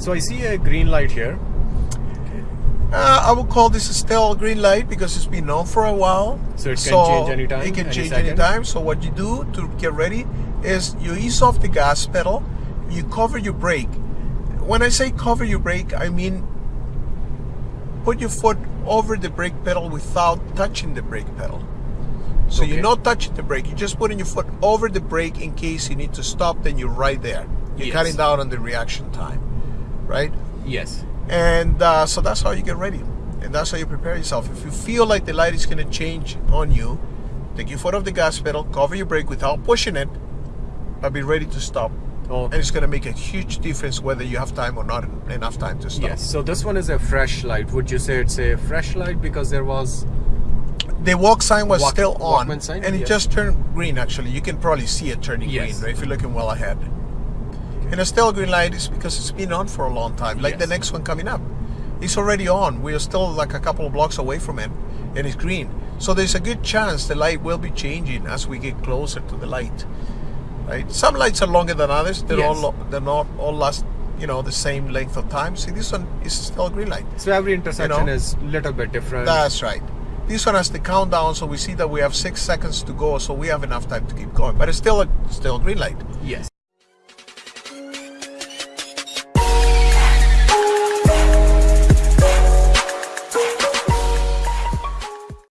So I see a green light here. Uh, I would call this a still green light because it's been on for a while. So it can change anytime, It can any change second? anytime. So what you do to get ready is you ease off the gas pedal, you cover your brake. When I say cover your brake, I mean put your foot over the brake pedal without touching the brake pedal. So Okay. you're not touching the brake, you're just putting your foot over the brake in case you need to stop, then you're right there. You're Yes. cutting down on the reaction time, right? Yes. And uh, so that's how you get ready. And that's how you prepare yourself. If you feel like the light is going to change on you, take your foot off the gas pedal, cover your brake without pushing it, but be ready to stop. Oh, And it's going to make a huge difference whether you have time or not enough time to stop. yes. So this one is a fresh light. Would you say it's a fresh light because there was? The walk sign was Walk- still on, sign? and it Yeah. just turned green. Actually, you can probably see it turning Yes. green right, if you're looking well ahead. And a still green light is because it's been on for a long time. Like the next one coming up, it's already on. We are still like a couple of blocks away from it, and it's green. So there's a good chance the light will be changing as we get closer to the light. Right? Some lights are longer than others. They're Yes. lo- they're not all last you know the same length of time. See, this one is still a green light. So every intersection know? is a little bit different. That's right. This one has the countdown, so we see that we have six seconds to go, so we have enough time to keep going. But it's still a still green light. yes.